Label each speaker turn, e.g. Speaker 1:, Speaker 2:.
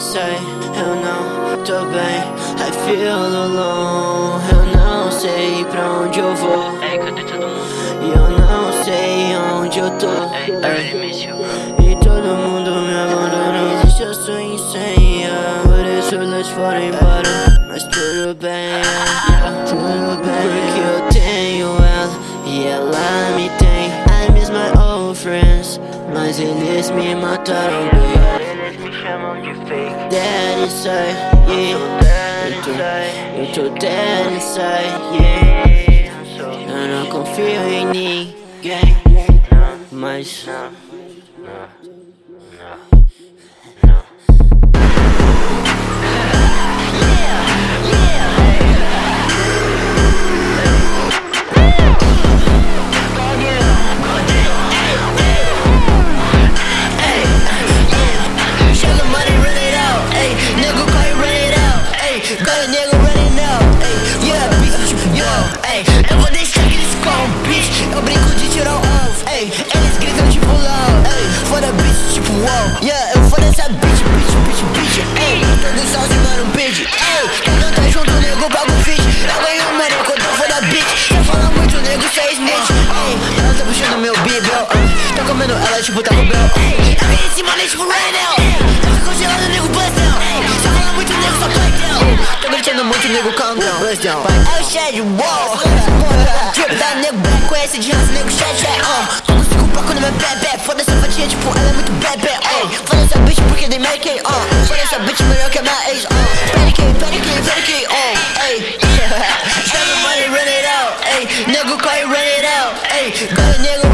Speaker 1: sei, eu não tô bem. I feel alone, eu não sei pra onde eu vou.
Speaker 2: Ei, cadê todo mundo?
Speaker 1: E eu não sei onde eu tô.
Speaker 2: Ei, Ei.
Speaker 1: E todo mundo me abandona. Existe a sua insônia Por isso eles foram embora. Mas tudo bem, yeah, tudo bem. Porque eu tenho ela e ela me tem. I miss my old friends Mas eles me mataram, baby
Speaker 2: eles me chamam de fake
Speaker 1: Dead inside, yeah. Eu tô, eu tô dead inside, yeah Eu não confio em ninguém Mas
Speaker 3: tipo Taco Bell, ayy Eu vim em cima, nem tipo right now Eu fico congelado, nego, bust down Cê fala muito, nego, só play down Tô gritando muito, nego, calm down Bust down o Shed Wall Drip da nego, black com esse de raça, nego, chat, chat, uh Tô com cinco bloco no meu bebê Foda essa fatia, tipo, ela é muito bebê, uh Foda essa bitch porque they make it, uh Foda essa bitch melhor que a minha ex, uh Panic, panic, panic, uh Ey Chega o money, run it out, ey Nego corre, run it out, ey Ganha nego,